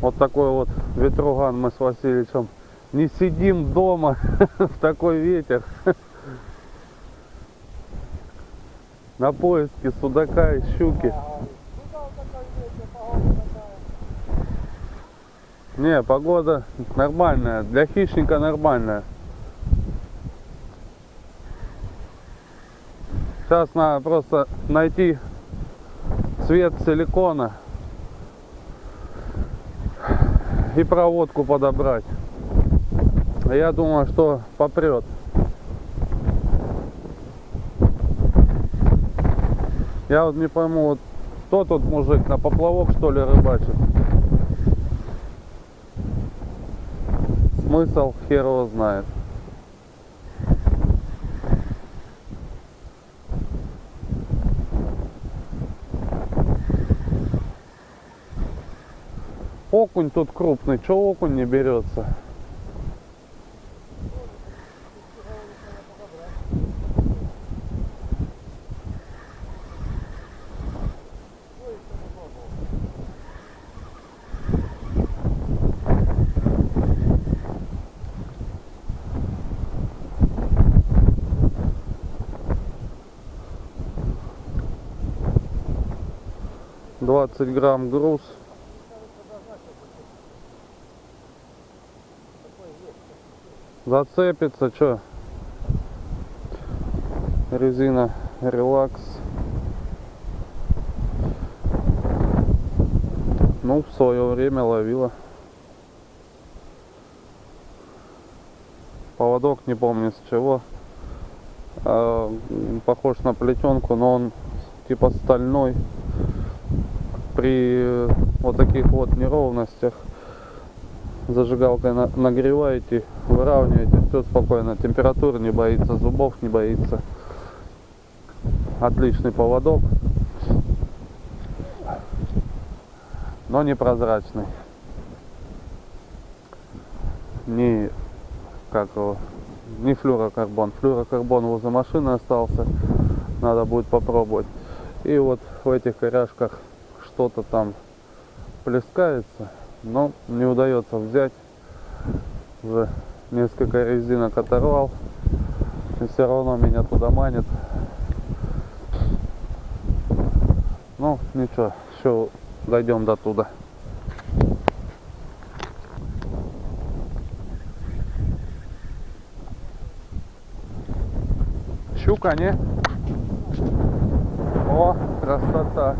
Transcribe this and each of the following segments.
Вот такой вот ветруган мы с Васильевичем. Не сидим дома в такой ветер. На поиске судака и щуки. Не, погода нормальная. Для хищника нормальная. Сейчас надо просто найти цвет силикона и проводку подобрать. Я думаю, что попрет. Я вот не пойму, вот кто тут мужик на поплавок что ли рыбачит? Смысл хер его знает. Окунь тут крупный, что окунь не берется? Двадцать грамм груз. Зацепится, что? Резина релакс. Ну, в свое время ловила. Поводок не помню с чего. А, похож на плетенку, но он типа стальной. При вот таких вот неровностях зажигалкой на, нагреваете, выравниваете, все спокойно, температура не боится, зубов не боится. Отличный поводок, но непрозрачный. Не как его, не флюрокарбон. Флюрокарбон возле машины остался, надо будет попробовать. И вот в этих коряшках что-то там плескается но не удается взять. Уже несколько резинок оторвал. И все равно меня туда манит. Ну ничего еще дойдем до туда. Щука не? О красота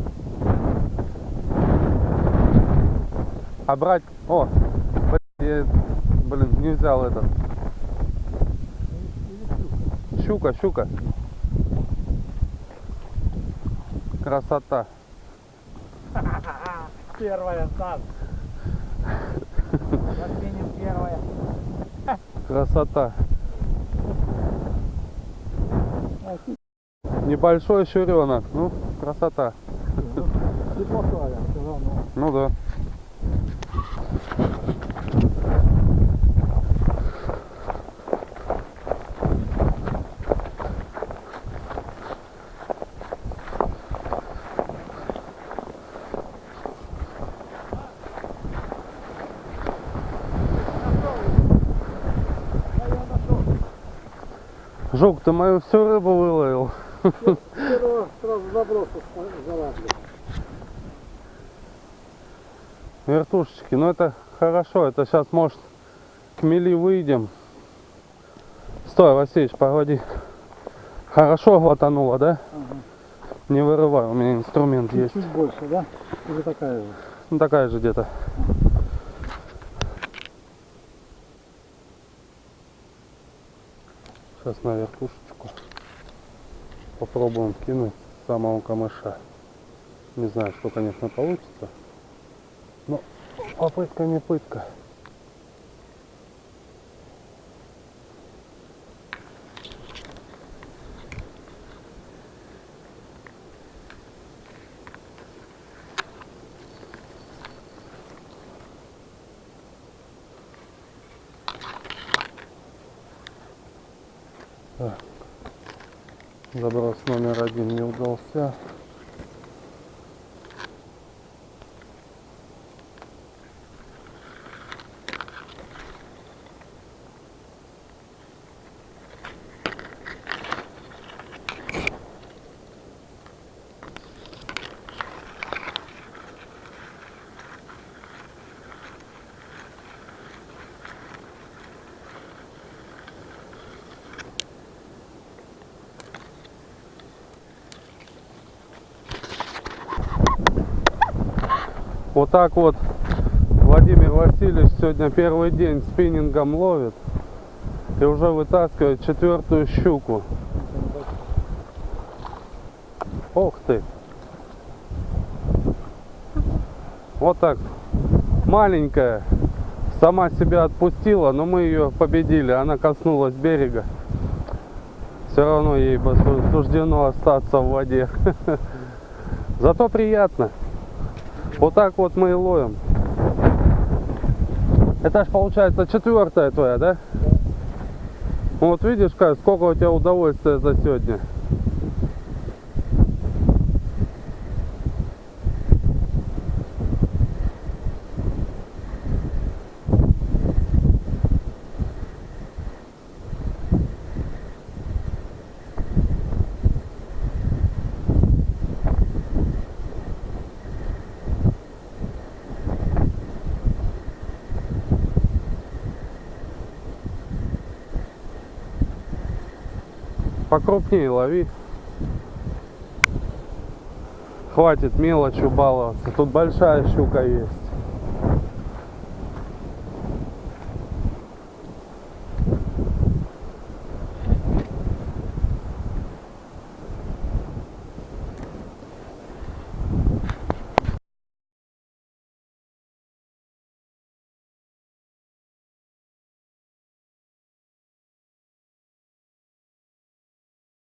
А брать... О, блин, я, блин, не взял этот. Щука, щука. Красота. Первая, Сан. Отменим первая. Красота. Небольшой щуренок. Ну, красота. Равно. Ну да. Жук, ты мою всю рыбу выловил. Первого сразу заброса взяла, блин. Вертушечки, ну это хорошо, это сейчас может к мели выйдем. Стой, Васильевич, погоди. Хорошо глотануло, да? Ага. Не вырывай, у меня инструмент есть. Чуть больше, да? Или такая же? Ну такая же где-то. Сейчас на верхушечку попробуем кинуть самого камыша. Не знаю, что, конечно, получится. Но попытка не пытка. Так. Заброс номер один не удался. Вот так вот Владимир Васильевич сегодня первый день спиннингом ловит и уже вытаскивает четвертую щуку. Ох ты! Вот так. Маленькая. Сама себя отпустила, но мы ее победили. Она коснулась берега. Все равно ей суждено остаться в воде. Зато приятно. Вот так вот мы и ловим. Это ж получается четвертая твоя, да? Вот видишь, сколько у тебя удовольствия за сегодня. Покрупнее лови. Хватит мелочью баловаться. Тут большая щука есть.